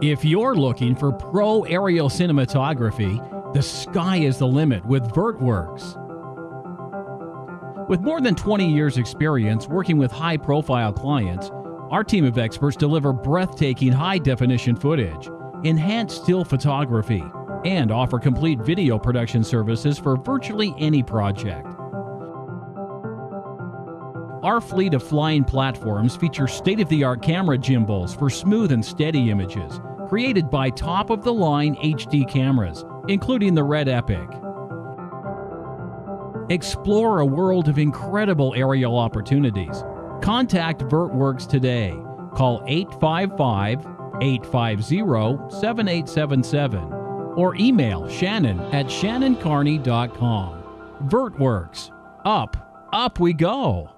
If you're looking for pro aerial cinematography, the sky is the limit with VertWorks. With more than 20 years' experience working with high profile clients, our team of experts deliver breathtaking high definition footage, enhanced still photography, and offer complete video production services for virtually any project. Our fleet of flying platforms feature state of the art camera gimbals for smooth and steady images, created by top of the line HD cameras, including the Red Epic. Explore a world of incredible aerial opportunities. Contact VertWorks today. Call 855 850 7877 or email Shannon at shannoncarney.com. VertWorks. Up, up we go.